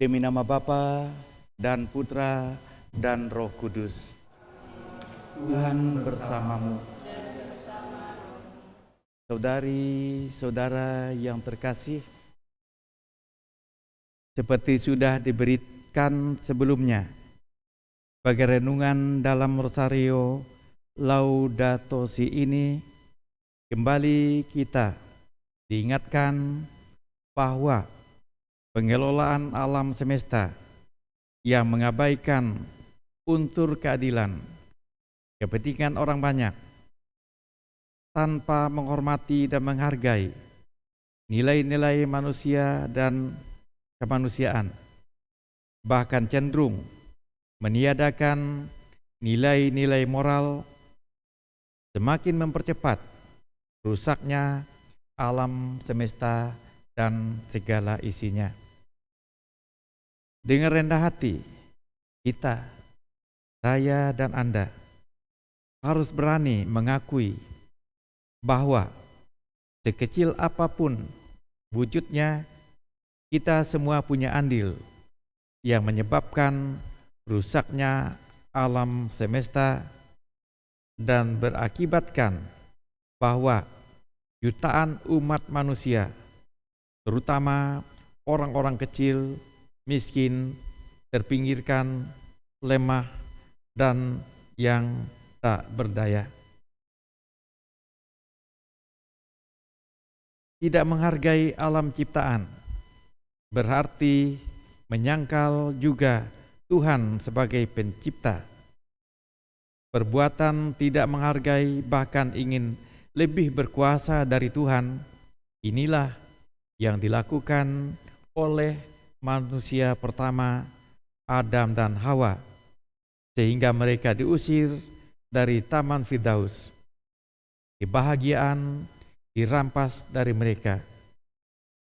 Demi nama Bapa dan Putra dan Roh Kudus. Tuhan bersamamu. Saudari-saudara yang terkasih, seperti sudah diberikan sebelumnya, bagi renungan dalam Rosario Laudato Si ini, kembali kita diingatkan bahwa pengelolaan alam semesta yang mengabaikan unsur keadilan, kepentingan orang banyak, tanpa menghormati dan menghargai nilai-nilai manusia dan kemanusiaan, bahkan cenderung meniadakan nilai-nilai moral, semakin mempercepat rusaknya alam semesta dan segala isinya. Dengan rendah hati, kita, saya dan Anda harus berani mengakui bahwa sekecil apa pun wujudnya, kita semua punya andil yang menyebabkan rusaknya alam semesta dan berakibatkan bahwa jutaan umat manusia, terutama orang-orang kecil, miskin, terpinggirkan, lemah, dan yang tak berdaya. Tidak menghargai alam ciptaan berarti menyangkal juga Tuhan sebagai pencipta. Perbuatan tidak menghargai bahkan ingin lebih berkuasa dari Tuhan, inilah yang dilakukan oleh manusia pertama Adam dan Hawa sehingga mereka diusir dari Taman Firdaus. Kebahagiaan dirampas dari mereka.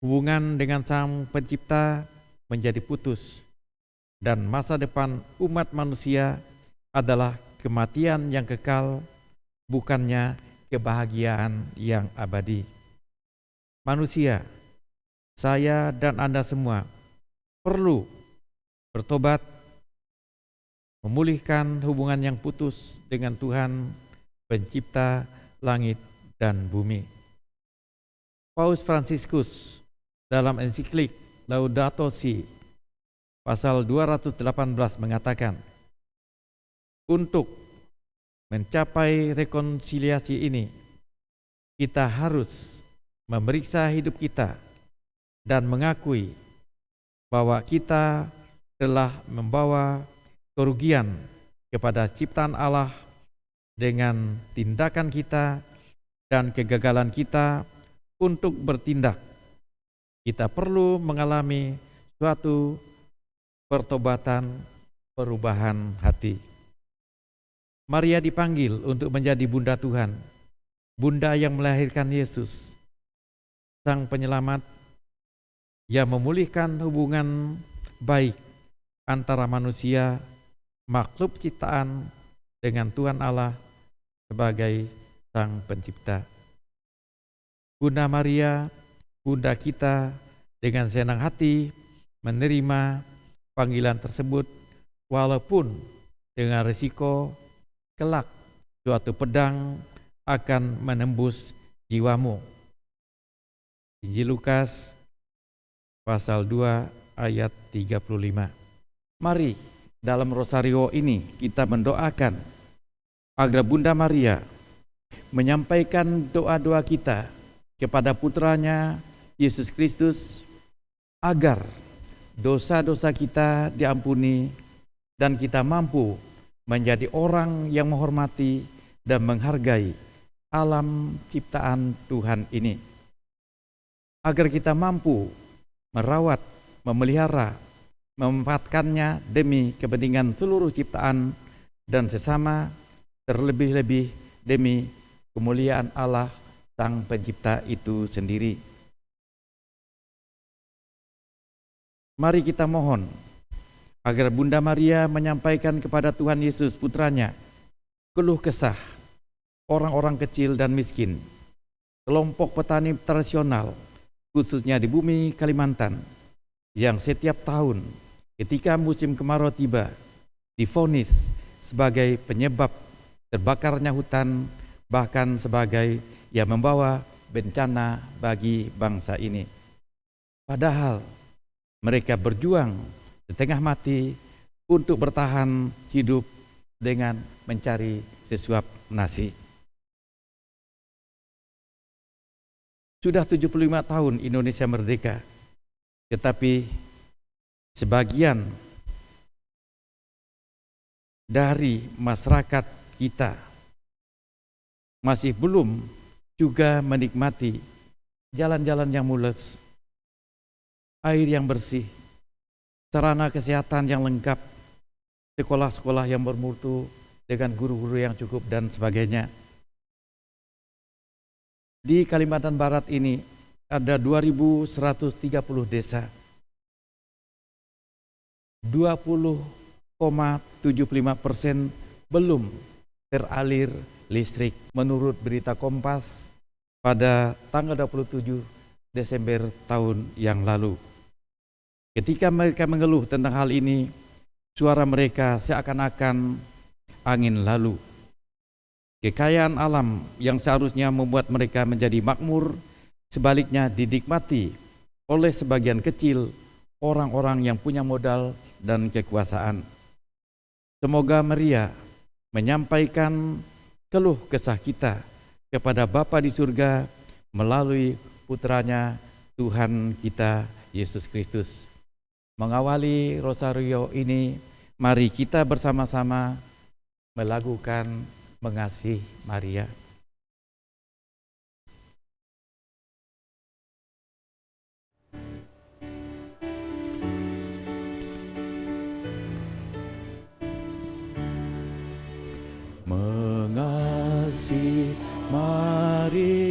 Hubungan dengan Sang Pencipta menjadi putus, dan masa depan umat manusia adalah kematian yang kekal, bukannya kebahagiaan yang abadi. Manusia, saya dan Anda semua perlu bertobat, memulihkan hubungan yang putus dengan Tuhan, Pencipta langit dan bumi. Paus Fransiskus dalam ensiklik Laudato Si pasal 218 mengatakan untuk mencapai rekonsiliasi ini kita harus memeriksa hidup kita dan mengakui bahwa kita telah membawa kerugian kepada ciptaan Allah dengan tindakan kita dan kegagalan kita untuk bertindak. Kita perlu mengalami suatu pertobatan perubahan hati. Maria dipanggil untuk menjadi bunda Tuhan, bunda yang melahirkan Yesus, sang penyelamat yang memulihkan hubungan baik antara manusia, makhluk ciptaan dengan Tuhan Allah sebagai sang pencipta. Bunda Maria, Bunda kita dengan senang hati menerima panggilan tersebut walaupun dengan risiko kelak suatu pedang akan menembus jiwamu. Injil Lukas pasal 2 ayat 35. Mari dalam rosario ini kita mendoakan agar Bunda Maria menyampaikan doa-doa kita kepada putranya Yesus Kristus agar dosa-dosa kita diampuni dan kita mampu menjadi orang yang menghormati dan menghargai alam ciptaan Tuhan ini. Agar kita mampu merawat, memelihara, memanfaatkannya demi kepentingan seluruh ciptaan dan sesama terlebih-lebih demi kemuliaan Allah Sang Pencipta itu sendiri. Mari kita mohon agar Bunda Maria menyampaikan kepada Tuhan Yesus putranya keluh kesah orang-orang kecil dan miskin, kelompok petani tradisional, khususnya di bumi Kalimantan, yang setiap tahun ketika musim kemarau tiba difonis sebagai penyebab terbakarnya hutan bahkan sebagai yang membawa bencana bagi bangsa ini. Padahal mereka berjuang setengah mati untuk bertahan hidup dengan mencari sesuap nasi. Sudah 75 tahun Indonesia merdeka, tetapi sebagian dari masyarakat kita masih belum juga menikmati jalan-jalan yang mulus, air yang bersih, sarana kesehatan yang lengkap, sekolah-sekolah yang bermutu dengan guru-guru yang cukup dan sebagainya. Di Kalimantan Barat ini ada 2130 desa. 20,75 persen belum teralir listrik menurut berita Kompas pada tanggal 27 Desember tahun yang lalu. Ketika mereka mengeluh tentang hal ini, suara mereka seakan-akan angin lalu Kekayaan alam yang seharusnya membuat mereka menjadi makmur, sebaliknya didikmati oleh sebagian kecil orang-orang yang punya modal dan kekuasaan. Semoga Maria menyampaikan keluh kesah kita kepada Bapa di surga melalui putranya Tuhan kita Yesus Kristus. Mengawali rosario ini, mari kita bersama-sama melakukan mengasihi Maria. Mengasihi Maria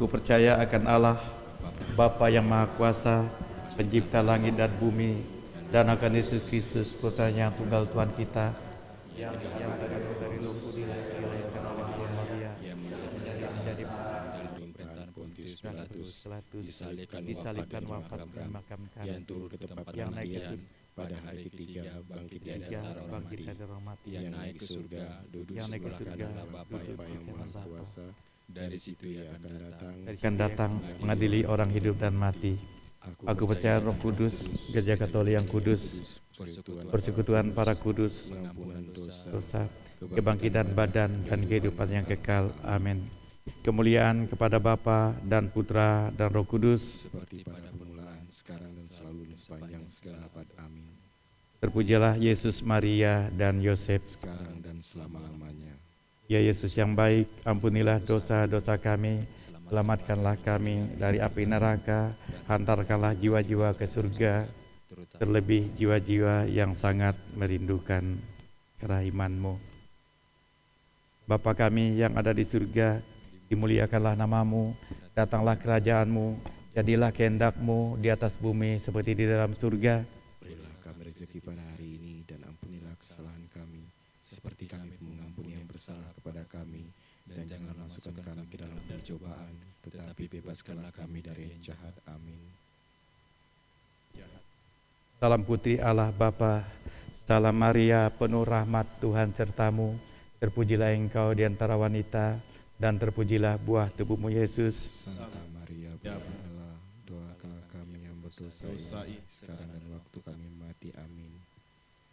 Aku percaya akan Allah, Bapa yang Maha Kuasa, pencipta langit dan bumi, dan akan Yesus Kristus, putranya yang tunggal Tuhan kita, yang, yang dari, dari lumpur dilahirkan oleh Maria, yang menjadi Pilatus disalibkan, disalibkan, wafat, dan dimakamkan, yang turun ke tempat yang naik pada hari ketiga bangkit dari antara orang mati yang naik ke surga duduk sebelah kanan Bapa yang Maha Kuasa dari situ ia akan datang akan datang mengadili orang hidup dan mati. Aku percaya Roh Kudus, Gereja Katolik yang kudus, persekutuan persekutuan para kudus, pengampunan dosa dosa, kebangkitan badan dan kehidupan yang kekal. Amin. Kemuliaan kepada Bapa dan Putra dan Roh Kudus, seperti pada permulaan sekarang dan selalu dan sepanjang segala abad. Amin. Terpujilah Yesus, Maria, dan Yosef. Sekarang dan selama-lamanya. Ya Yesus yang baik, ampunilah dosa-dosa kami, selamatkanlah kami dari api neraka, hantarkanlah jiwa-jiwa ke surga, terlebih jiwa-jiwa yang sangat merindukan kerahimanmu. Bapa kami yang ada di surga, dimuliakanlah namamu, datanglah kerajaanmu, jadilah kehendakmu di atas bumi seperti di dalam surga ini dan ampunilah kesalahan kami, seperti kami mengampuni yang bersalah kepada kami. Dan jangan masukkan kami ke dalam percobaan, tetapi bebaskanlah kami dari yang jahat. Amin. Salam putri Allah Bapa, salam Maria penuh rahmat Tuhan sertamu, terpujilah engkau di antara wanita, dan terpujilah buah tubuhmu Yesus. Santa Maria, Bunda Allah, doakanlah kami yang berdosa ini, sekarang dan waktu kami mati. Amin.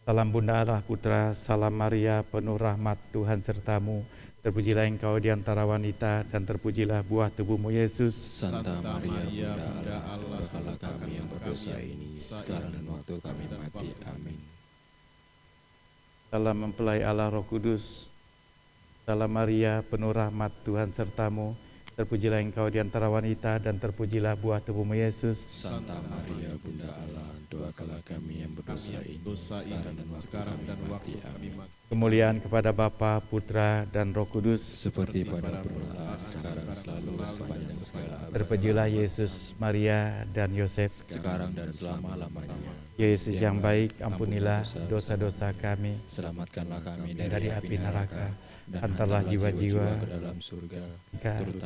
Salam Bunda Allah Putra, salam Maria penuh rahmat Tuhan sertamu, terpujilah engkau di antara wanita, dan terpujilah buah tubuhmu Yesus. Santa Maria, Bunda Allah, doakanlah kami yang berdosa ini, sekarang dan waktu kami mati. Amin. Salam mempelai Allah Roh Kudus, salam Maria penuh rahmat Tuhan sertamu, terpujilah engkau di antara wanita, dan terpujilah buah tubuhmu Yesus. Santa Maria, Bunda Allah, doakanlah kami yang berdosa ini, sekarang dan waktu kami mati. Amin. Kemuliaan kepada Bapa, Putra, dan Roh Kudus. Seperti pada permulaan, sekarang selalu sepanjang segala abad. Terpujilah Yesus, Maria, dan Yosef. Sekarang dan selama-lamanya. Ya Yesus yang baik, ampunilah dosa-dosa kami Selamatkanlah kami dari api neraka. Hantarlah jiwa-jiwa ke dalam surga,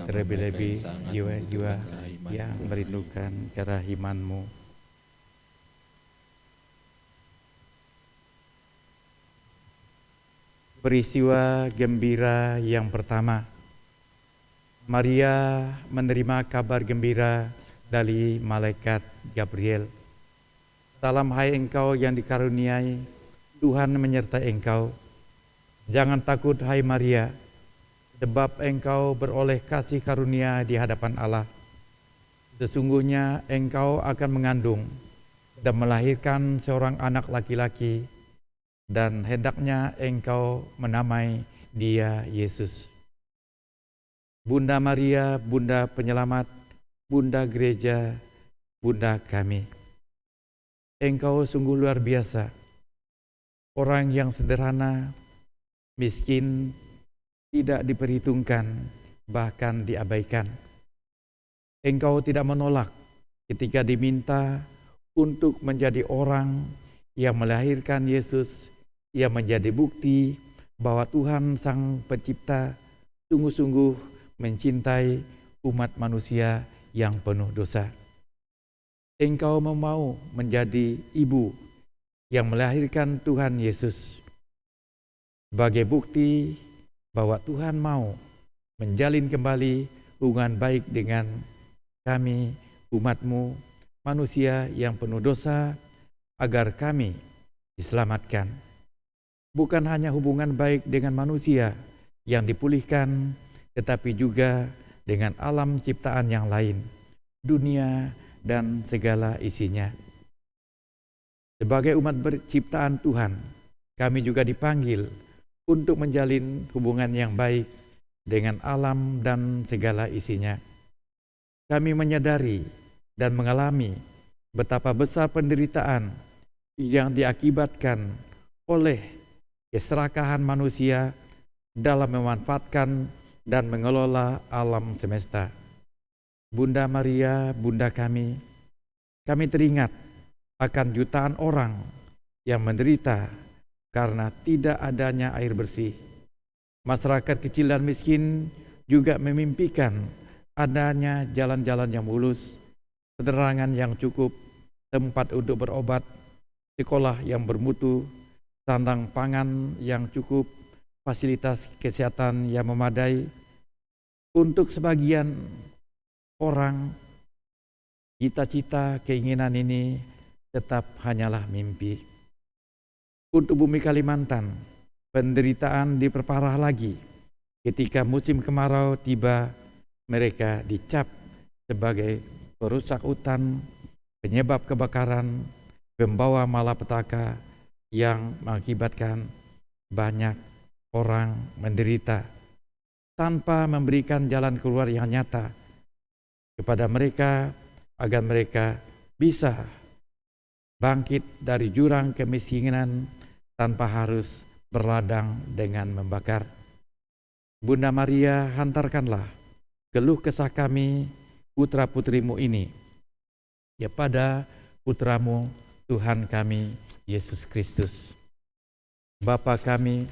terlebih-lebih jiwa-jiwa yang merindukan kerahimanmu. Peristiwa gembira yang pertama. Maria menerima kabar gembira dari malaikat Gabriel. Salam hai engkau yang dikaruniai, Tuhan menyertai engkau. Jangan takut hai Maria, sebab engkau beroleh kasih karunia di hadapan Allah. Sesungguhnya engkau akan mengandung dan melahirkan seorang anak laki-laki dan hendaknya engkau menamai dia Yesus. Bunda Maria, Bunda Penyelamat, Bunda Gereja, Bunda kami. Engkau sungguh luar biasa. Orang yang sederhana, miskin, tidak diperhitungkan, bahkan diabaikan. Engkau tidak menolak ketika diminta untuk menjadi orang yang melahirkan Yesus, yang menjadi bukti bahwa Tuhan Sang Pencipta sungguh-sungguh mencintai umat manusia yang penuh dosa. Engkau mau menjadi ibu yang melahirkan Tuhan Yesus sebagai bukti bahwa Tuhan mau menjalin kembali hubungan baik dengan kami, umatmu, manusia yang penuh dosa, agar kami diselamatkan. Bukan hanya hubungan baik dengan manusia yang dipulihkan, tetapi juga dengan alam ciptaan yang lain, dunia dan segala isinya. Sebagai umat berciptaan Tuhan, kami juga dipanggil untuk menjalin hubungan yang baik dengan alam dan segala isinya. Kami menyadari dan mengalami betapa besar penderitaan yang diakibatkan oleh keserakahan manusia dalam memanfaatkan dan mengelola alam semesta. Bunda Maria, Bunda kami, kami teringat akan jutaan orang yang menderita karena tidak adanya air bersih. Masyarakat kecil dan miskin juga memimpikan adanya jalan-jalan yang mulus, penerangan yang cukup, tempat untuk berobat, sekolah yang bermutu, sandang pangan yang cukup, fasilitas kesehatan yang memadai. Untuk sebagian orang, cita-cita keinginan ini tetap hanyalah mimpi. Untuk bumi Kalimantan, penderitaan diperparah lagi. Ketika musim kemarau tiba mereka dicap sebagai perusak hutan, penyebab kebakaran, pembawa malapetaka yang mengakibatkan banyak orang menderita. Tanpa memberikan jalan keluar yang nyata kepada mereka agar mereka bisa bangkit dari jurang kemiskinan tanpa harus berladang dengan membakar. Bunda Maria, hantarkanlah keluh kesah kami, putra putrimu ini, kepada putramu Tuhan kami, Yesus Kristus. Bapa kami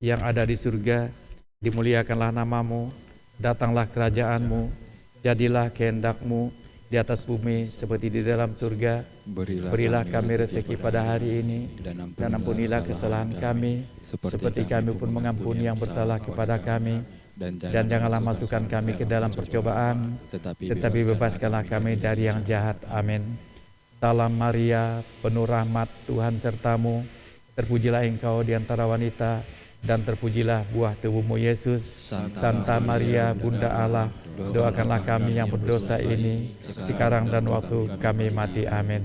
yang ada di surga, dimuliakanlah namamu, datanglah kerajaanmu, jadilah kehendakmu di atas bumi seperti di dalam surga. Berilah, Berilah kami rezeki pada hari ini, dan ampunilah kesalahan kami, seperti kami pun mengampuni yang bersalah kepada kami. Dan janganlah masukkan kami ke dalam percobaan, tetapi bebaskanlah kami dari yang jahat. Amin. Salam Maria, penuh rahmat Tuhan sertamu, terpujilah engkau di antara wanita, dan terpujilah buah tubuhmu Yesus. Santa Maria, Bunda Allah, doakanlah kami yang berdosa ini, sekarang dan waktu kami mati. Amin.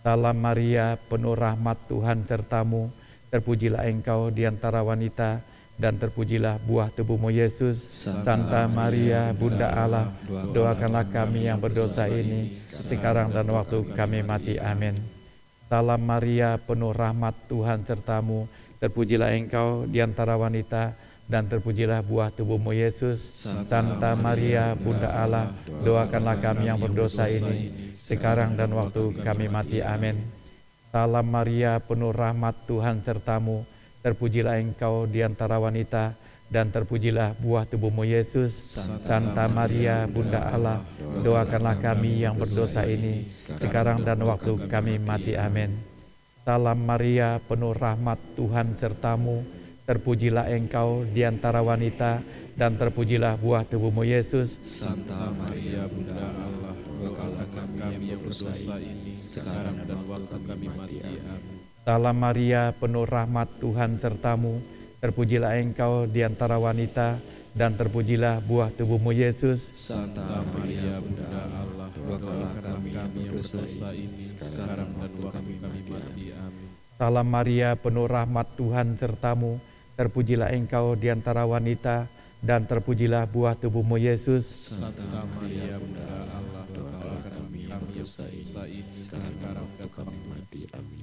Salam Maria, penuh rahmat Tuhan sertamu, terpujilah engkau di antara wanita, dan terpujilah buah tubuhmu Yesus. Santa Maria, Bunda Allah, doakanlah kami yang berdosa ini, sekarang dan waktu kami mati. Amin. Salam Maria, penuh rahmat Tuhan sertamu, terpujilah engkau di antara wanita, dan terpujilah buah tubuhmu Yesus. Santa Maria, Bunda Allah, doakanlah kami yang berdosa ini, sekarang dan waktu kami mati. Amin. Salam Maria, penuh rahmat Tuhan sertamu, terpujilah engkau di antara wanita, dan terpujilah buah tubuhmu Yesus. Santa Maria, Bunda Allah, doakanlah kami yang berdosa ini, sekarang dan waktu kami mati. Amin. Salam Maria, penuh rahmat Tuhan sertamu, terpujilah engkau di antara wanita, dan terpujilah buah tubuhmu Yesus. Santa Maria, Bunda Allah, doakanlah kami yang berdosa ini, sekarang dan waktu kami mati. Amin. Salam Maria, penuh rahmat Tuhan sertamu, terpujilah engkau di antara wanita, dan terpujilah buah tubuhmu Yesus. Santa Maria, Bunda Allah, doakanlah kami yang berdosa ini, sekarang dan waktu kami mati. Amin. Salam Maria, penuh rahmat Tuhan sertamu, terpujilah engkau di antara wanita, dan terpujilah buah tubuhmu Yesus. Santa Maria, Bunda Allah, doakanlah kami yang berdosa ini, sekarang dan kami mati. Amin.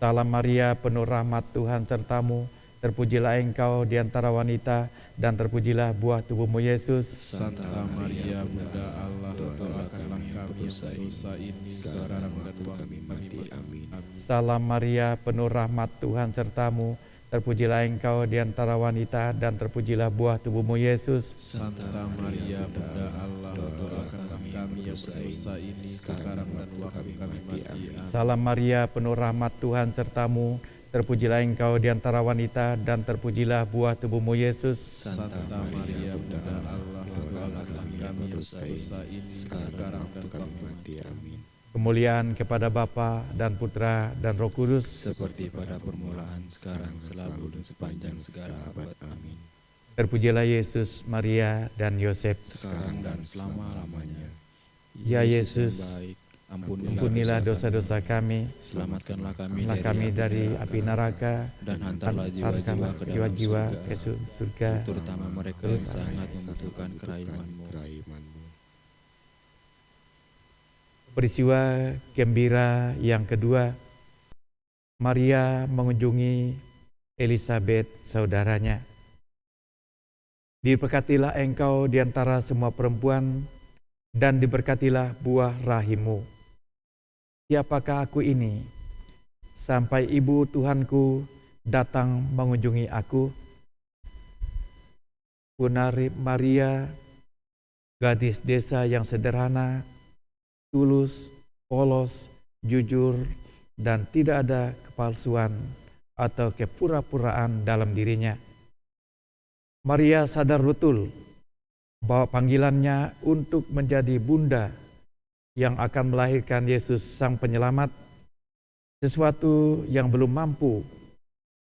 Salam Maria, penuh rahmat Tuhan sertamu, terpujilah engkau di antara wanita, dan terpujilah buah tubuhmu Yesus. Santa Maria, Bunda Allah, doakanlah kami yang berdosa ini, sekarang dan kami mati. Amin. Salam Maria, penuh rahmat Tuhan sertamu, terpujilah engkau di antara wanita, dan terpujilah buah tubuhmu Yesus. Santa Maria, Bunda Allah, doakanlah kami yang berdosa ini, sekarang dan waktu kami mati. Salam Maria, penuh rahmat Tuhan sertamu, terpujilah engkau di antara wanita, dan terpujilah buah tubuhmu Yesus. Santa Maria, Bunda Allah, doakanlah kami yang berdosa ini, sekarang dan waktu kami mati. Amin. Kemuliaan kepada Bapa dan Putra dan Roh Kudus, Seperti pada permulaan, sekarang, selalu, dan sepanjang segala abad. Amin. terpujilah Yesus, Maria, dan Yosef. Sekarang dan selama-lamanya. Ya Yesus, baik, ampunilah, Ampunilah dosa-dosa kami, Selamatkanlah kami, Selamatkanlah kami dari api neraka, dan hantarlah jiwa-jiwa ke dalam surga, surga. terutama mereka yang sangat membutuhkan keraimanmu. Peristiwa gembira yang kedua, Maria mengunjungi Elizabeth saudaranya. Diberkatilah engkau di antara semua perempuan, dan diberkatilah buah rahimmu. Siapakah aku ini? Sampai ibu Tuhanku datang mengunjungi aku. Punari Maria, gadis desa yang sederhana, tulus, polos, jujur, dan tidak ada kepalsuan atau kepura-puraan dalam dirinya. Maria sadar betul bahwa panggilannya untuk menjadi bunda yang akan melahirkan Yesus Sang Penyelamat, sesuatu yang belum mampu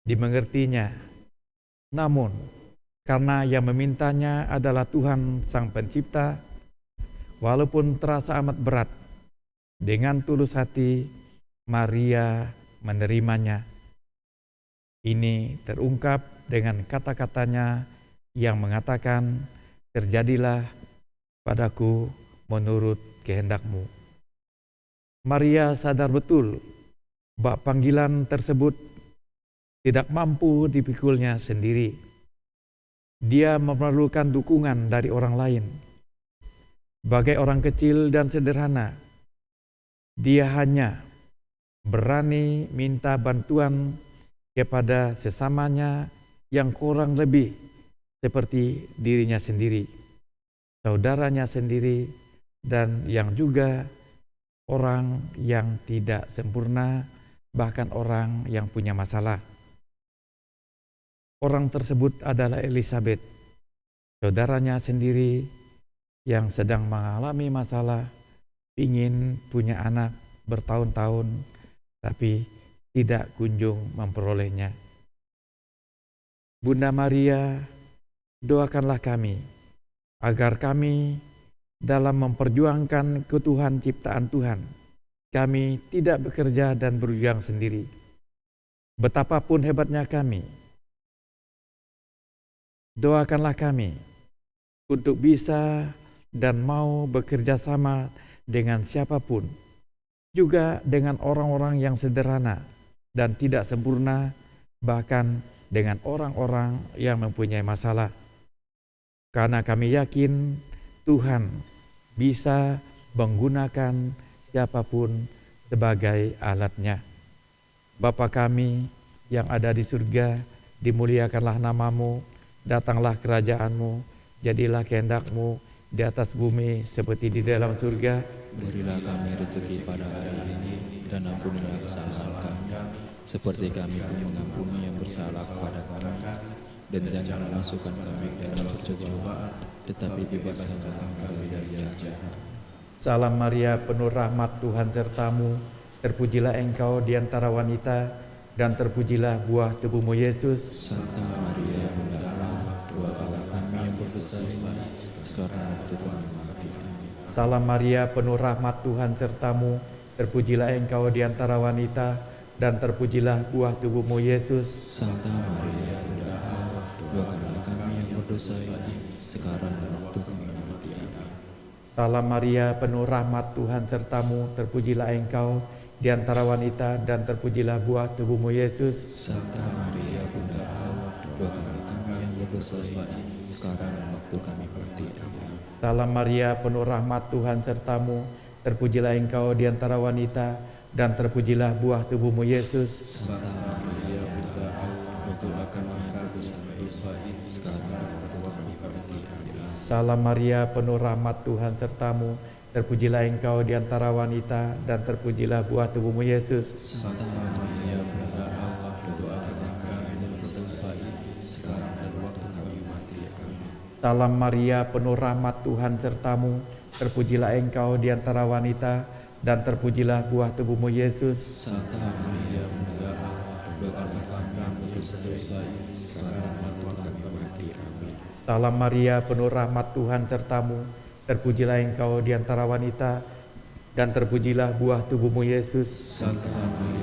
dimengertinya. Namun, karena yang memintanya adalah Tuhan Sang Pencipta, walaupun terasa amat berat, Dengan tulus hati, Maria menerimanya. Ini terungkap dengan kata-katanya yang mengatakan, "Terjadilah padaku menurut kehendakmu." Maria sadar betul bahwa panggilan tersebut tidak mampu dipikulnya sendiri. Dia memerlukan dukungan dari orang lain. Bagai orang kecil dan sederhana, dia hanya berani minta bantuan kepada sesamanya yang kurang lebih seperti dirinya sendiri, saudaranya sendiri, dan yang juga orang yang tidak sempurna, bahkan orang yang punya masalah. Orang tersebut adalah Elizabeth, saudaranya sendiri yang sedang mengalami masalah, ingin punya anak bertahun-tahun, tapi tidak kunjung memperolehnya. Bunda Maria, doakanlah kami agar kami dalam memperjuangkan ketuhan ciptaan Tuhan, kami tidak bekerja dan berjuang sendiri. Betapapun hebatnya kami, doakanlah kami untuk bisa dan mau bekerja sama dengan siapa pun, juga dengan orang-orang yang sederhana dan tidak sempurna, bahkan dengan orang-orang yang mempunyai masalah. Karena kami yakin Tuhan bisa menggunakan siapa pun sebagai alatnya. Bapa kami yang ada di surga, dimuliakanlah namamu, datanglah kerajaanmu, jadilah kehendakmu di atas bumi seperti di dalam surga. Berilah kami rezeki pada hari ini dan ampunilah kesalahan kami, seperti kami pun mengampuni yang bersalah kepada kami. Dan jangan masukkan kami dalam percobaan, tetapi bebaskanlah kami dari yang jahat. Salam Maria, penuh rahmat Tuhan sertamu, terpujilah engkau di antara wanita, dan terpujilah buah tubuhmu Yesus. Santa Maria, Bunda Allah, doakanlah kami yang berdosa mati. Salam Maria, penuh rahmat Tuhan sertamu, terpujilah engkau di antara wanita, dan terpujilah buah tubuhmu Yesus. Santa Maria, Bunda Allah, doakanlah kami yang berdosa ini, sekarang dan waktu kami mati. Amin. Salam Maria, penuh rahmat Tuhan sertamu, terpujilah engkau di antara wanita, dan terpujilah buah tubuhmu Yesus. Santa Maria, Bunda Allah, doakanlah kami yang berdosa ini, sekarang dan waktu kami mati. Salam Maria, penuh rahmat Tuhan sertamu, terpujilah engkau di antara wanita, dan terpujilah buah tubuhmu Yesus. Santa Maria, Bunda Allah, doakanlah kami berdosa ini, sekarang dan waktu kami. Amin. Salam Maria, penuh rahmat Tuhan sertamu, terpujilah engkau di antara wanita, dan terpujilah buah tubuhmu Yesus. Santa Maria, Salam Maria, penuh rahmat Tuhan sertamu, terpujilah engkau di antara wanita, dan terpujilah buah tubuhmu Yesus. Santa Maria, Bunda Allah, doakanlah kami yang berdosa ini, sekarang dan waktu kami mati. Amin. Salam Maria, penuh rahmat Tuhan sertamu, terpujilah engkau di antara wanita, dan terpujilah buah tubuhmu Yesus. Santa Maria,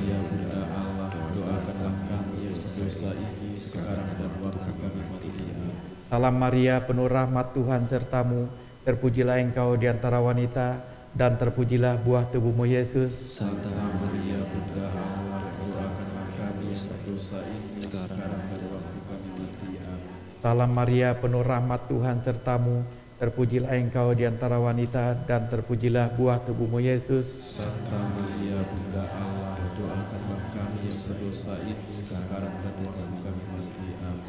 Salam Maria, penuh rahmat Tuhan sertamu, terpujilah engkau di antara wanita, dan terpujilah buah tubuhmu Yesus. Santa Maria, Bunda Allah, doakanlah kami berdosa ini, sekarang dan waktu kami mati. Amin. Salam Maria, penuh rahmat Tuhan sertamu, terpujilah engkau di antara wanita, dan terpujilah buah tubuhmu Yesus. Santa Maria, Bunda Allah, doakanlah kami berdosa ini, sekarang dan waktu kami mati. Amin.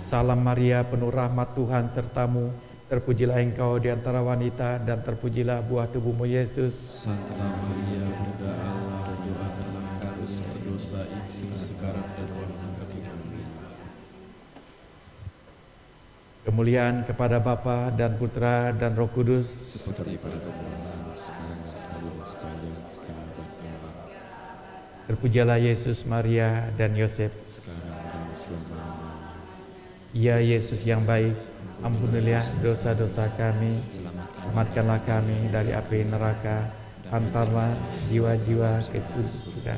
Salam Maria, penuh rahmat Tuhan sertamu, terpujilah engkau di antara wanita, dan terpujilah buah tubuhmu Yesus. Santa Maria, Bunda Allah, doakanlah kami yang berdosa ini, sekarang dan waktu kami mati. Kemuliaan kepada Bapa dan Putra dan Roh Kudus. Seperti pada permulaan, sekarang, selalu, sekalian, sekarang, dan. Terpujilah Yesus, Maria, dan Yosef. sekarang. Ya Yesus yang baik, ampunilah dosa-dosa kami, selamatkanlah kami dari api neraka, antarlah jiwa-jiwa ke surga,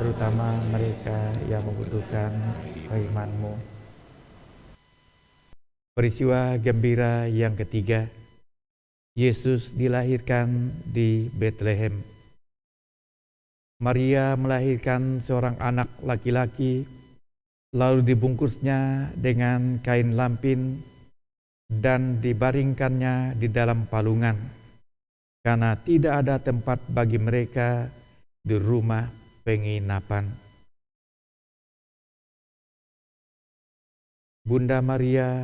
terutama mereka yang membutuhkan keimanmu. Peristiwa gembira yang ketiga, Yesus dilahirkan di Bethlehem. Maria melahirkan seorang anak laki-laki, lalu dibungkusnya dengan kain lampin dan dibaringkannya di dalam palungan, karena tidak ada tempat bagi mereka di rumah penginapan. Bunda Maria,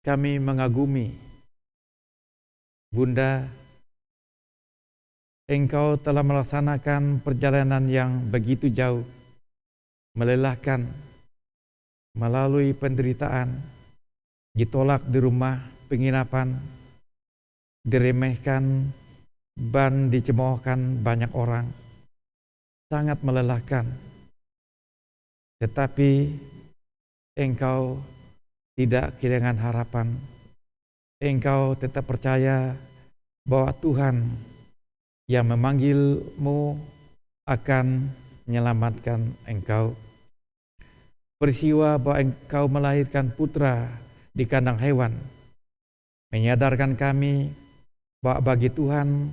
kami mengagumi. Bunda, Engkau telah melaksanakan perjalanan yang begitu jauh, melelahkan, melalui penderitaan, ditolak di rumah penginapan, diremehkan, dan dicemoohkan banyak orang. Sangat melelahkan. Tetapi engkau tidak kehilangan harapan. Engkau tetap percaya bahwa Tuhan yang memanggilmu akan menyelamatkan engkau. Peristiwa bahwa engkau melahirkan putra di kandang hewan menyadarkan kami bahwa bagi Tuhan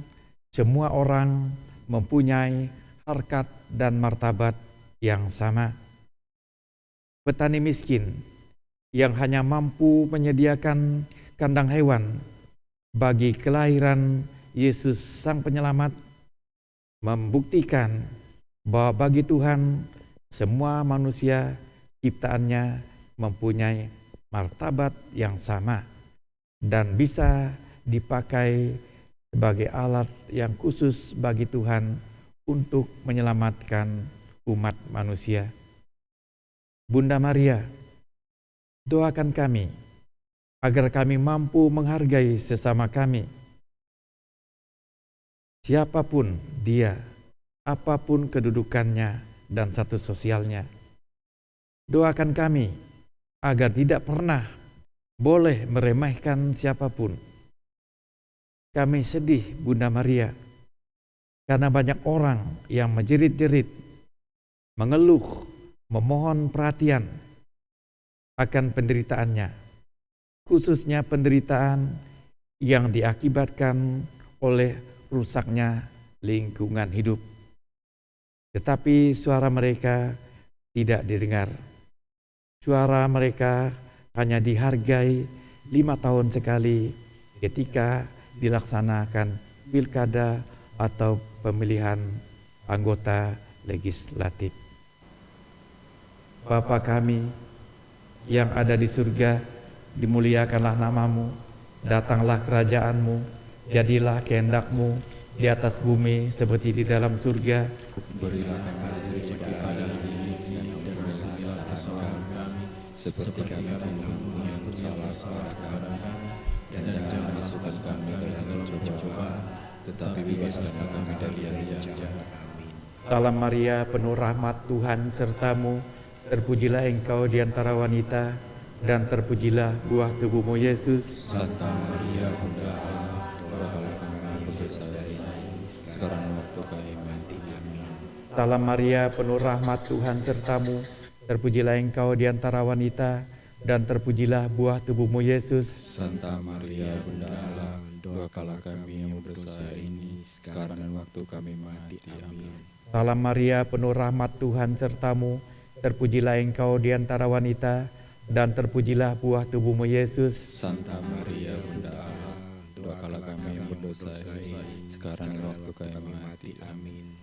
semua orang mempunyai harkat dan martabat yang sama. Petani miskin yang hanya mampu menyediakan kandang hewan bagi kelahiran Yesus Sang Penyelamat membuktikan bahwa bagi Tuhan semua manusia ciptaannya mempunyai martabat yang sama dan bisa dipakai sebagai alat yang khusus bagi Tuhan untuk menyelamatkan umat manusia. Bunda Maria, doakan kami agar kami mampu menghargai sesama kami siapa pun dia, apa pun kedudukannya dan status sosialnya. Doakan kami agar tidak pernah boleh meremehkan siapa pun. Kami sedih Bunda Maria karena banyak orang yang menjerit-jerit, mengeluh, memohon perhatian akan penderitaannya, khususnya penderitaan yang diakibatkan oleh rusaknya lingkungan hidup. Tetapi suara mereka tidak didengar. Suara mereka hanya dihargai lima tahun sekali ketika dilaksanakan pilkada atau pemilihan anggota legislatif. Bapa kami yang ada di surga, dimuliakanlah namamu, datanglah kerajaanmu, jadilah kehendakmu di atas bumi seperti di dalam surga. Berilah kami rezeki hari ini dan berilah seperti kami mengampuni yang bersalah kepada kami dan jangan masukkan kami dalam cobaan tetapi bebaskan kami dari yang jahat. Salam Maria, penuh rahmat Tuhan sertamu, terpujilah engkau di antara wanita, dan terpujilah buah tubuhmu Yesus. Santa Maria, Bunda Allah, doakanlah kami berdosa ini, sekarang waktu kami mati. Amin. Salam Maria, penuh rahmat Tuhan sertamu, terpujilah engkau di antara wanita, dan terpujilah buah tubuhmu Yesus. Santa Maria, Bunda Allah, doakanlah kami yang berdosa ini, sekarang dan waktu kami mati. Amin. Salam Maria, penuh rahmat Tuhan sertamu, terpujilah engkau di antara wanita, dan terpujilah buah tubuhmu Yesus. Santa Maria, Bunda Allah, doakanlah kami yang berdosa ini, sekarang dan waktu kami mati. Amin.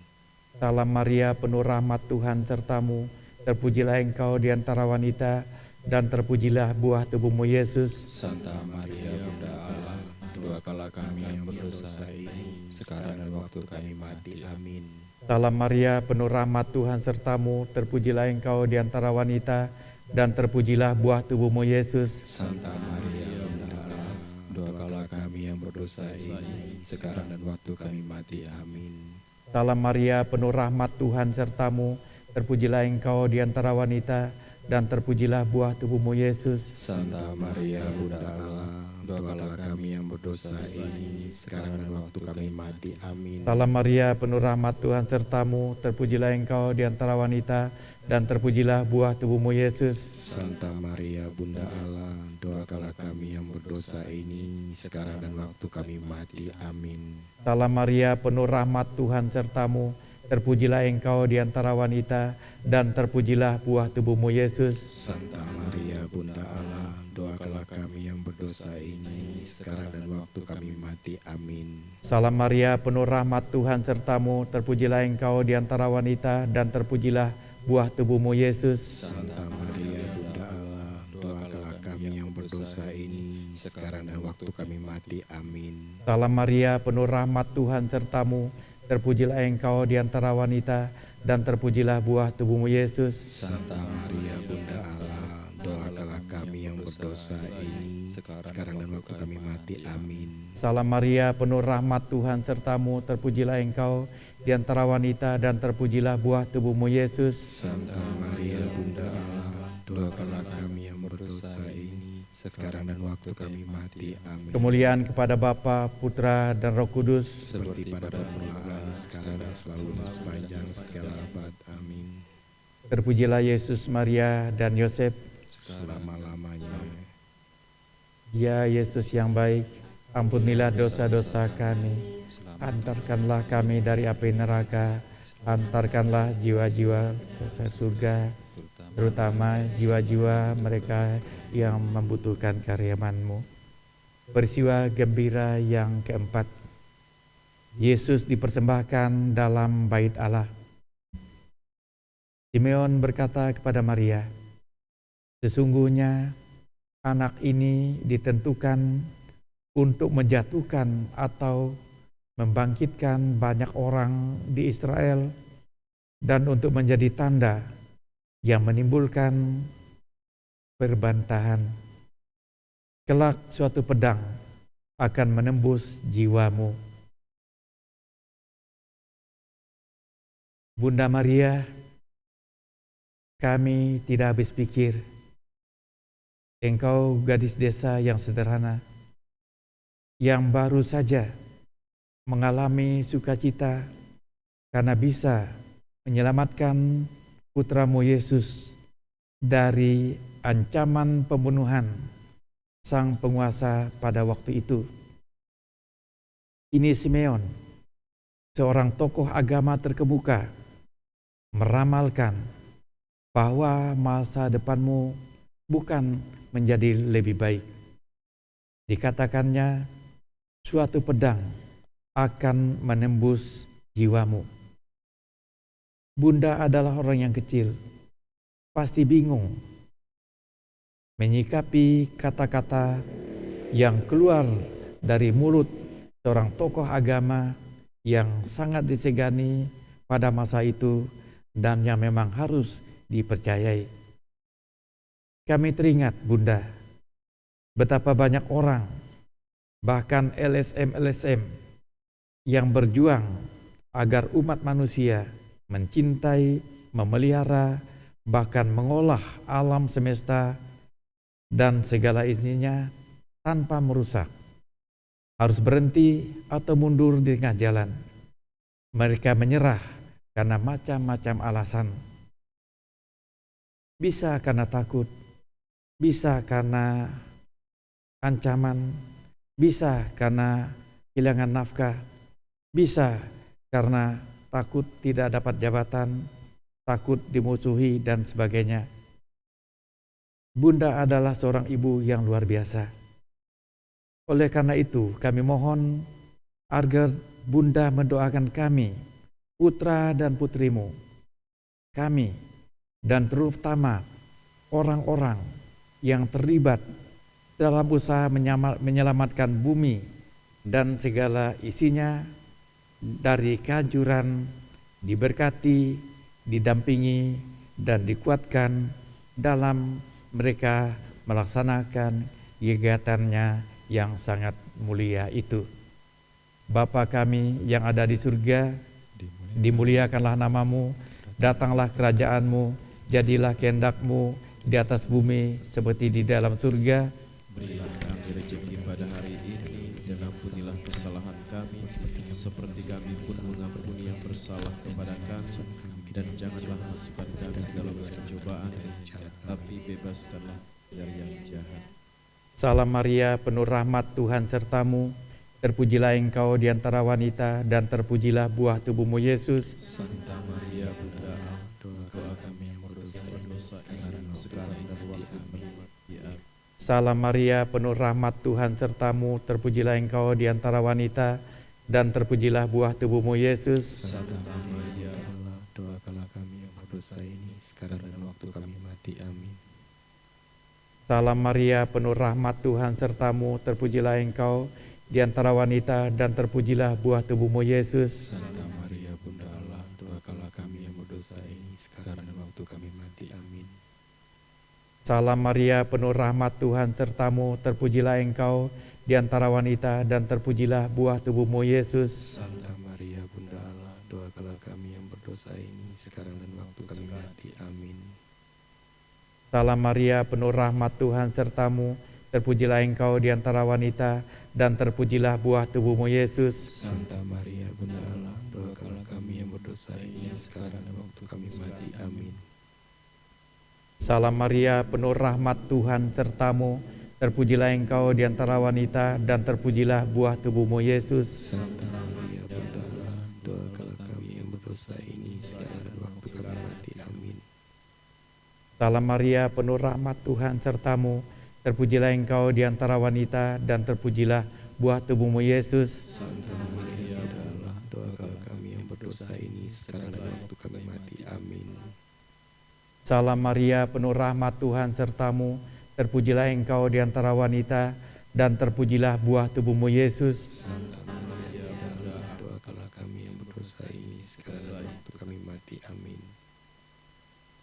Salam Maria, penuh rahmat Tuhan sertamu, terpujilah engkau di antara wanita, dan terpujilah buah tubuhmu Yesus. Santa Maria, Bunda Allah, doakanlah kami yang berdosa ini, sekarang dan waktu kami mati. Amin. Salam Maria, penuh rahmat Tuhan sertamu, terpujilah engkau di antara wanita, dan terpujilah buah tubuhmu Yesus. Santa Maria, Bunda Allah, doakanlah kami yang berdosa ini, sekarang dan waktu kami mati. Amin. Salam Maria, penuh rahmat Tuhan sertamu, terpujilah engkau di antara wanita, dan terpujilah buah tubuhmu Yesus. Santa Maria Bunda Allah, doakanlah kami yang berdosa ini sekarang dan waktu kami mati. Amin. Salam Maria, penuh rahmat Tuhan sertamu, terpujilah engkau di antara wanita, dan terpujilah buah tubuhmu Yesus. Santa Maria Bunda Allah, doakanlah kami yang berdosa ini sekarang dan waktu kami mati. Amin. Salam Maria, penuh rahmat Tuhan sertamu, terpujilah engkau di antara wanita, dan terpujilah buah tubuhmu Yesus. Santa Maria Bunda Allah, doakanlah kami yang berdosa ini sekarang dan waktu kami mati. Amin. Salam Maria, penuh rahmat Tuhan sertamu, terpujilah engkau di antara wanita, dan terpujilah buah tubuhmu Yesus. Santa Maria Bunda Allah, doakanlah kami yang berdosa ini sekarang dan waktu kami mati. Amin. Salam Maria, penuh rahmat Tuhan sertamu, terpujilah engkau di antara wanita, dan terpujilah buah tubuhmu Yesus. Santa Maria Bunda Allah, doakanlah kami yang berdosa ini sekarang dan waktu kami mati. Amin. Salam Maria, penuh rahmat Tuhan sertamu, terpujilah engkau di antara wanita dan terpujilah buah tubuhmu Yesus. Santa Maria Bunda Allah, doakanlah kami yang berdosa sekarang dan waktu kami mati. Amin. Kemuliaan kepada Bapa, Putra, dan Roh Kudus. Seperti pada permulaan, sekarang dan selalu dan sepanjang segala abad. Amin. Terpujilah Yesus, Maria, dan Yosef. Selama-lamanya. Ya Yesus yang baik, ampunilah dosa-dosa kami. Antarkanlah kami dari api neraka. Antarkanlah jiwa-jiwa ke surga, terutama jiwa-jiwa mereka yang membutuhkan karyamanmu. Peristiwa gembira yang keempat. Yesus dipersembahkan dalam bait Allah. Simeon berkata kepada Maria, Sesungguhnya anak ini ditentukan untuk menjatuhkan atau membangkitkan banyak orang di Israel dan untuk menjadi tanda yang menimbulkan perbantahan. Kelak suatu pedang akan menembus jiwamu. Bunda Maria, kami tidak habis pikir. Engkau gadis desa yang sederhana, yang baru saja mengalami sukacita karena bisa menyelamatkan putramu Yesus dari ancaman pembunuhan sang penguasa pada waktu itu. Ini Simeon, seorang tokoh agama terkemuka, meramalkan bahwa masa depanmu bukan menjadi lebih baik. Dikatakannya, suatu pedang akan menembus jiwamu. Bunda adalah orang yang kecil, pasti bingung menyikapi kata-kata yang keluar dari mulut seorang tokoh agama yang sangat disegani pada masa itu dan yang memang harus dipercayai. Kami teringat, Bunda, betapa banyak orang, bahkan LSM-LSM, yang berjuang agar umat manusia mencintai, memelihara, bahkan mengolah alam semesta dan segala isinya tanpa merusak. Harus berhenti atau mundur di tengah jalan. Mereka menyerah karena macam-macam alasan. Bisa karena takut, bisa karena ancaman, bisa karena kehilangan nafkah, bisa karena takut tidak dapat jabatan, takut dimusuhi, dan sebagainya. Bunda adalah seorang ibu yang luar biasa. Oleh karena itu, kami mohon agar Bunda mendoakan kami, putra dan putrimu, kami, dan terutama orang-orang yang terlibat dalam usaha menyelamatkan bumi dan segala isinya dari kehancuran diberkati, didampingi, dan dikuatkan dalam mereka melaksanakan kegiatannya yang sangat mulia itu. Bapa kami yang ada di surga, dimuliakanlah namamu, datanglah kerajaanmu, jadilah kehendakmu di atas bumi seperti di dalam surga. Berilah kami rezeki pada hari ini dan ampunilah kesalahan kami seperti kami pun mengampuni yang bersalah kepada kami dan janganlah masukkan kami ke dalam pencobaan tapi bebaskanlah dari yang jahat. Salam Maria, penuh rahmat Tuhan sertamu. Terpujilah engkau di antara wanita dan terpujilah buah tubuhmu Yesus. Santa Maria Bunda Allah, doa kami yang berdosa berdosa sekarang dan waktu kami. Salam Maria, penuh rahmat Tuhan sertamu. Terpujilah engkau di antara wanita dan terpujilah buah tubuhmu Yesus. Santa Maria Allah, doakanlah kami yang berdosa ini sekarang dan waktu kami mati. Amin. Salam Maria, penuh rahmat Tuhan sertamu. Terpujilah engkau di antara wanita dan terpujilah buah tubuhmu Yesus. Santa Maria Bunda Allah, doakanlah kami yang berdosa ini sekarang dan waktu kami mati. Amin. Salam Maria, penuh rahmat Tuhan sertamu. Terpujilah engkau di antara wanita dan terpujilah buah tubuhmu Yesus. Santa Maria Bunda Allah, doakanlah kami yang berdosa ini sekarang dan waktu kami mati. Amin. Salam Maria, penuh rahmat Tuhan sertamu. Terpujilah engkau di antara wanita dan terpujilah buah tubuhmu Yesus. Santa Maria Bunda Allah, doakanlah kami yang berdosa ini sekarang dan waktu kami mati. Amin. Salam Maria, penuh rahmat Tuhan sertamu. Terpujilah engkau di antara wanita dan terpujilah buah tubuhmu Yesus. Santa Maria Salam Maria, penuh rahmat Tuhan sertamu. Terpujilah engkau di antara wanita dan terpujilah buah tubuhmu Yesus. Santa Maria Allah, doakanlah kami yang berdosa ini sekarang dan waktu kami mati. Amin. Salam Maria, penuh rahmat Tuhan sertamu. Terpujilah engkau di antara wanita dan terpujilah buah tubuhmu Yesus. Santa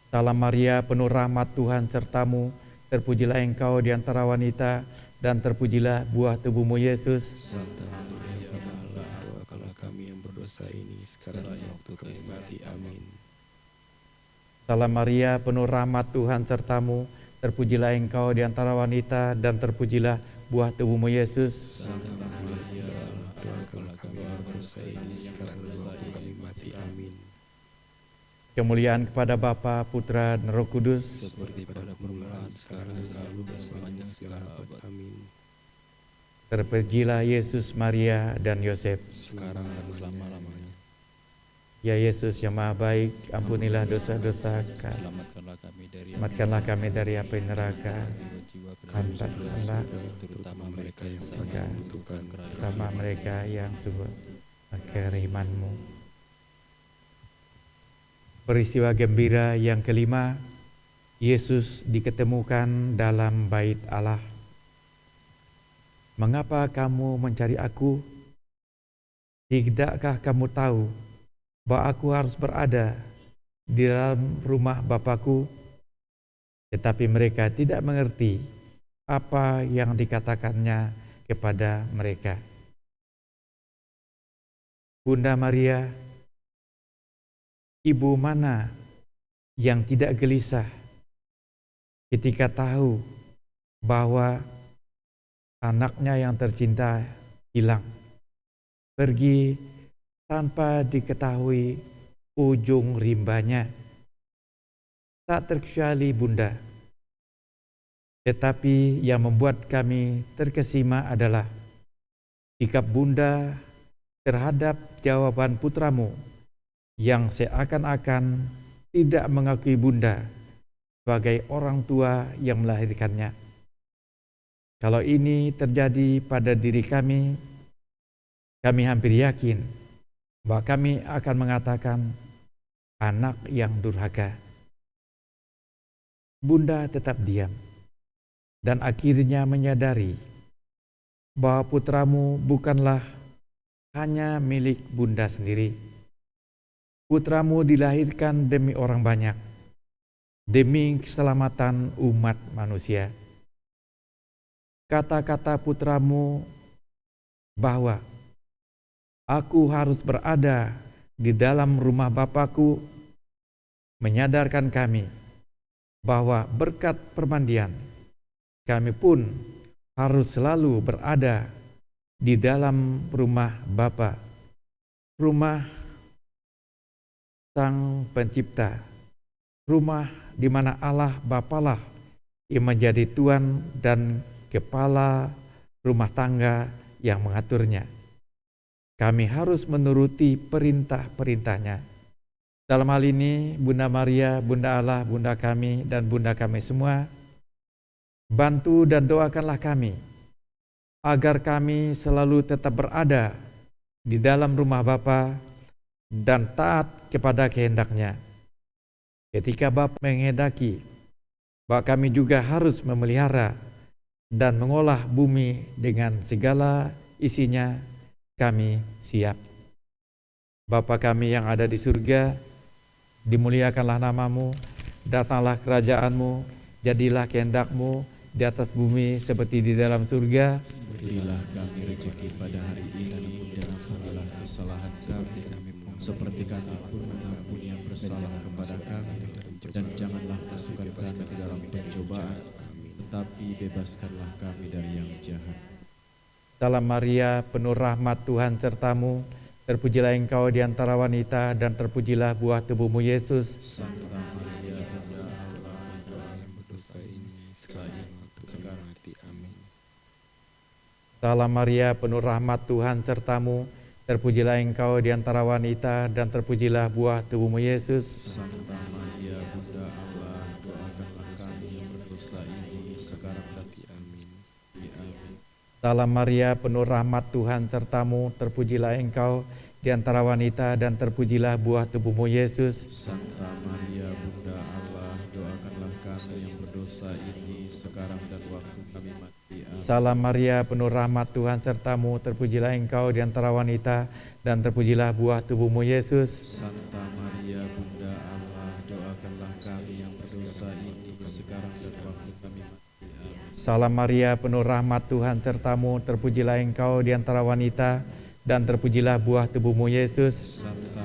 Salam Maria, penuh rahmat Tuhan sertamu. Terpujilah engkau di antara wanita dan terpujilah buah tubuhmu Yesus. Santa Maria Allah, doakanlah kami yang berdosa ini sekarang waktu kami mati. Amin. Salam Maria, penuh rahmat Tuhan sertamu. Terpujilah engkau di antara wanita dan terpujilah buah tubuhmu Yesus. Santa Maria Allah, doakanlah kami yang berdosa ini sekarang waktu kami mati. Amin. Kemuliaan kepada Bapa, Putra, dan Roh Kudus. Seperti pada permulaan, sekarang, selalu, dan sepanjang segala abad. Amin. Terpujilah Yesus, Maria, dan Yosef. Sekarang dan selama-lamanya. Ya Yesus yang maha baik, ampunilah dosa-dosa kami. Selamatkanlah kami dari Selamatkanlah kami dari api neraka. Hantarkanlah terutama mereka yang sangat membutuhkan sama mereka yang sungguh kerimanmu. Peristiwa gembira yang kelima, Yesus diketemukan dalam bait Allah. Mengapa kamu mencari aku? Tidakkah kamu tahu bahwa aku harus berada di dalam rumah Bapakku? Tetapi mereka tidak mengerti apa yang dikatakannya kepada mereka. Bunda Maria, ibu mana yang tidak gelisah ketika tahu bahwa anaknya yang tercinta hilang, pergi tanpa diketahui ujung rimbanya. Tak terkecuali Bunda, tetapi yang membuat kami terkesima adalah sikap Bunda terhadap jawaban putramu yang seakan-akan tidak mengakui Bunda sebagai orang tua yang melahirkannya. Kalau ini terjadi pada diri kami, kami hampir yakin bahwa kami akan mengatakan anak yang durhaka. Bunda tetap diam dan akhirnya menyadari bahwa putramu bukanlah hanya milik bunda sendiri. Putramu dilahirkan demi orang banyak, demi keselamatan umat manusia. Kata-kata putramu bahwa aku harus berada di dalam rumah Bapakku menyadarkan kami bahwa berkat permandian kami pun harus selalu berada di dalam rumah Bapa, rumah Sang Pencipta, rumah di mana Allah Bapalah yang menjadi Tuan dan kepala rumah tangga yang mengaturnya. Kami harus menuruti perintah-perintahnya. Dalam hal ini, Bunda Maria, Bunda Allah, Bunda kami, dan Bunda kami semua, bantu dan doakanlah kami, agar kami selalu tetap berada di dalam rumah Bapa dan taat kepada kehendaknya. Ketika Bapa menghendaki, bahwa kami juga harus memelihara dan mengolah bumi dengan segala isinya, kami siap. Bapa kami yang ada di surga, dimuliakanlah namamu, datanglah kerajaanmu, jadilah kehendakmu di atas bumi seperti di dalam surga. Berilah kami rezeki pada hari ini dan ampunilah kesalahan kami seperti kami pun mengampuni yang bersalah kepada kami dan janganlah masukkan kami ke dalam pencobaan tetapi bebaskanlah kami dari yang jahat. Salam Maria, penuh rahmat Tuhan sertamu, terpujilah engkau di antara wanita dan terpujilah buah tubuhmu Yesus. Santa Maria, Bunda Allah, doa yang berdosa ini, sekarang sekarang mati. Amin. Salam Maria, penuh rahmat Tuhan sertamu, terpujilah engkau di antara wanita dan terpujilah buah tubuhmu Yesus. Santa Maria, Bunda Allah, doakanlah kami yang berdosa ini, sekarang mati. Amin. Amin. Salam Maria, penuh rahmat Tuhan sertamu, terpujilah engkau di antara wanita dan terpujilah buah tubuhmu Yesus. Santa Maria, Bunda Allah, doakanlah kami yang berdosa ini, sekarang dan waktu kami mati. Amin. Salam Maria, penuh rahmat Tuhan sertamu, terpujilah engkau di antara wanita dan terpujilah buah tubuhmu Yesus. Santa Maria, Bunda Allah, doakanlah kami yang berdosa ini, sekarang dan waktu kami mati. Amin. Salam Maria, penuh rahmat Tuhan sertamu, terpujilah engkau di antara wanita dan terpujilah buah tubuhmu Yesus. Santa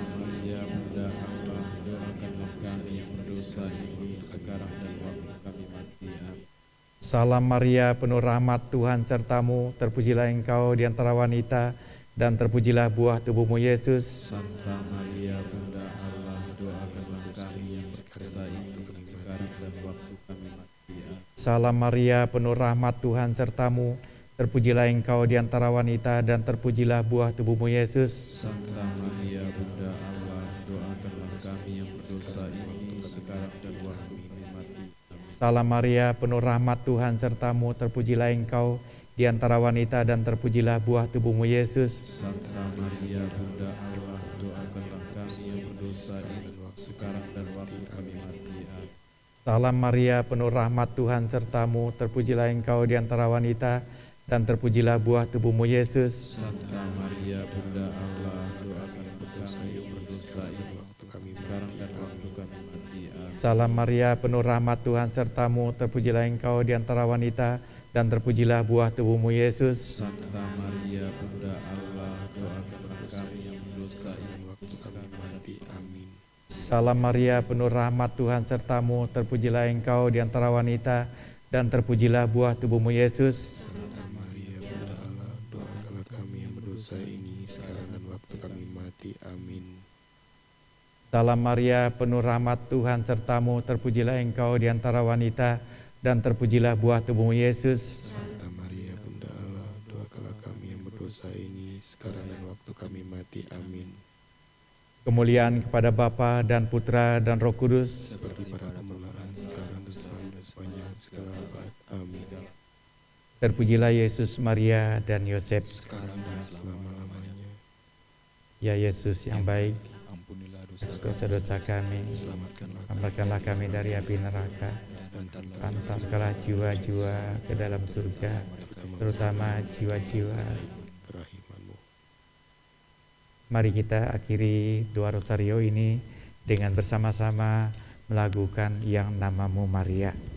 Salam Maria, penuh rahmat Tuhan sertamu, terpujilah engkau di antara wanita dan terpujilah buah tubuhmu Yesus. Santa Maria, Bunda Allah, doakanlah kami yang berdosa ini, sekarang dan waktu kami mati. Salam Maria, penuh rahmat Tuhan sertamu, terpujilah engkau di antara wanita dan terpujilah buah tubuhmu Yesus. Santa Maria, Bunda Allah, doakanlah kami yang berdosa ini, sekarang dan Salam Maria, penuh rahmat Tuhan sertamu, terpujilah engkau di antara wanita dan terpujilah buah tubuhmu Yesus. Santa Maria, Bunda Allah, doakanlah kami yang berdosa ini, sekarang dan waktu kami mati. Amin. Salam Maria, penuh rahmat Tuhan sertamu, terpujilah engkau di antara wanita dan terpujilah buah tubuhmu Yesus. Santa Maria, Bunda Allah, doakanlah kami yang berdosa ini, waktu kami sekarang dan waktu. Salam Maria, penuh rahmat Tuhan sertamu, terpujilah engkau di antara wanita dan terpujilah buah tubuhmu Yesus. Santa Maria, Bunda Allah, doakanlah kami yang berdosa ini, waktu kami mati. Amin. Salam Maria, penuh rahmat Tuhan sertamu, terpujilah engkau di antara wanita dan terpujilah buah tubuhmu Yesus. Santa Salam Maria, penuh rahmat Tuhan sertamu, terpujilah engkau di antara wanita dan terpujilah buah tubuhmu Yesus. Santa Maria, Bunda Allah, doakanlah kami yang berdosa ini, sekarang dan waktu kami mati. Amin. Kemuliaan kepada Bapa dan Putra dan Roh Kudus. Seperti pada permulaan, sekarang dan selalu dan sepanjang segala abad. Amin. Terpujilah Yesus, Maria, dan Yosef. Sekarang dan selama-lamanya. Ya Yesus yang baik, dosa-dosa kami, Selamatkanlah kami dari api neraka, antarkanlah jiwa-jiwa ke dalam surga, terutama jiwa-jiwa. Mari kita akhiri doa rosario ini dengan bersama-sama melakukan yang namamu Maria.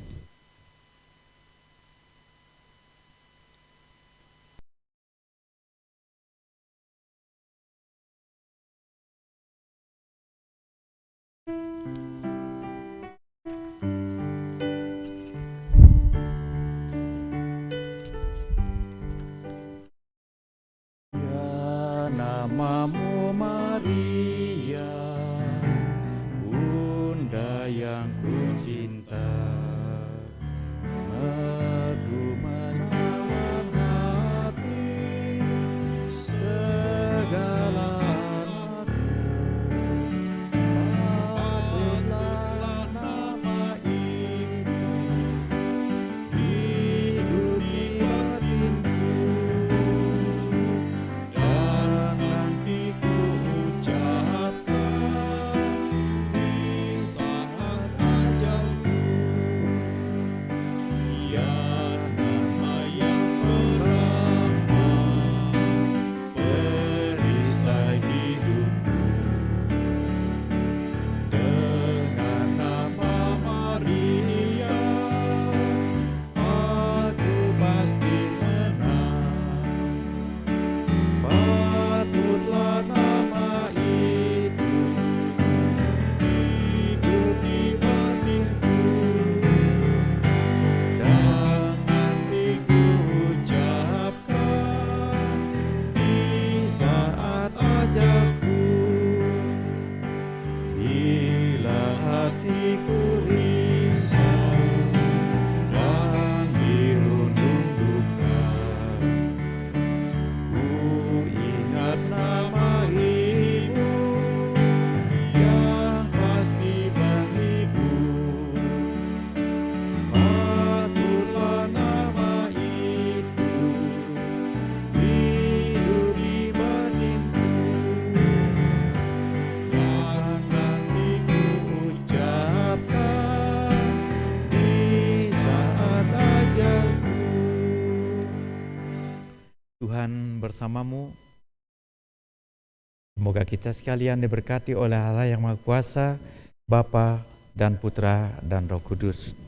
kita sekalian diberkati oleh Allah yang Maha Kuasa, Bapa dan Putra dan Roh Kudus.